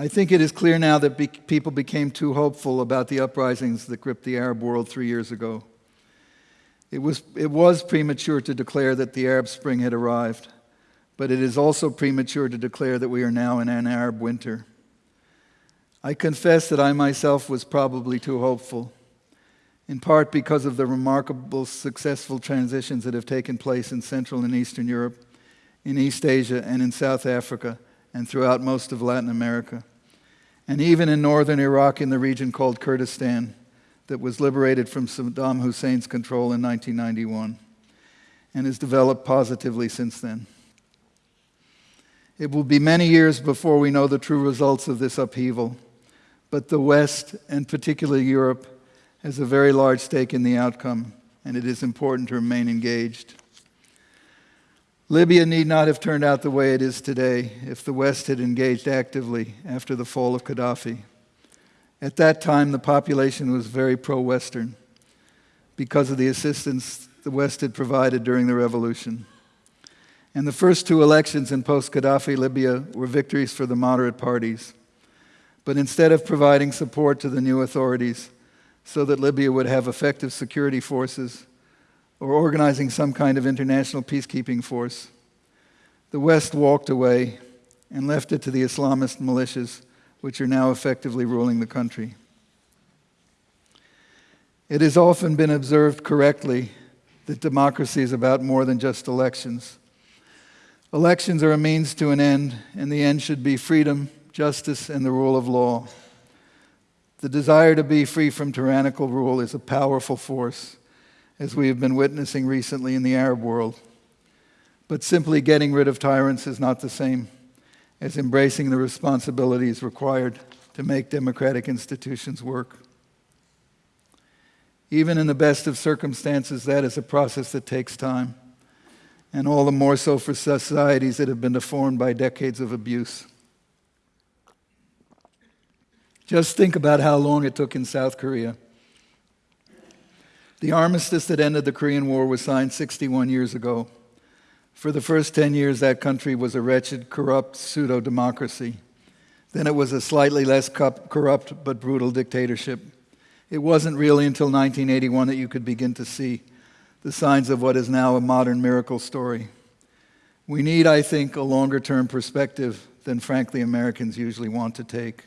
I think it is clear now that be people became too hopeful about the uprisings that gripped the Arab world three years ago. It was, it was premature to declare that the Arab Spring had arrived, but it is also premature to declare that we are now in an Arab winter. I confess that I myself was probably too hopeful, in part because of the remarkable successful transitions that have taken place in Central and Eastern Europe, in East Asia, and in South Africa and throughout most of Latin America, and even in northern Iraq in the region called Kurdistan that was liberated from Saddam Hussein's control in 1991 and has developed positively since then. It will be many years before we know the true results of this upheaval, but the West, and particularly Europe, has a very large stake in the outcome, and it is important to remain engaged. Libya need not have turned out the way it is today if the West had engaged actively after the fall of Gaddafi. At that time, the population was very pro Western because of the assistance the West had provided during the revolution. And the first two elections in post Gaddafi Libya were victories for the moderate parties. But instead of providing support to the new authorities so that Libya would have effective security forces, or organizing some kind of international peacekeeping force. The West walked away and left it to the Islamist militias, which are now effectively ruling the country. It has often been observed correctly that democracy is about more than just elections. Elections are a means to an end, and the end should be freedom, justice, and the rule of law. The desire to be free from tyrannical rule is a powerful force as we have been witnessing recently in the Arab world. But simply getting rid of tyrants is not the same as embracing the responsibilities required to make democratic institutions work. Even in the best of circumstances, that is a process that takes time, and all the more so for societies that have been deformed by decades of abuse. Just think about how long it took in South Korea the armistice that ended the Korean War was signed 61 years ago. For the first 10 years, that country was a wretched, corrupt pseudo democracy. Then it was a slightly less corrupt but brutal dictatorship. It wasn't really until 1981 that you could begin to see the signs of what is now a modern miracle story. We need, I think, a longer term perspective than, frankly, Americans usually want to take.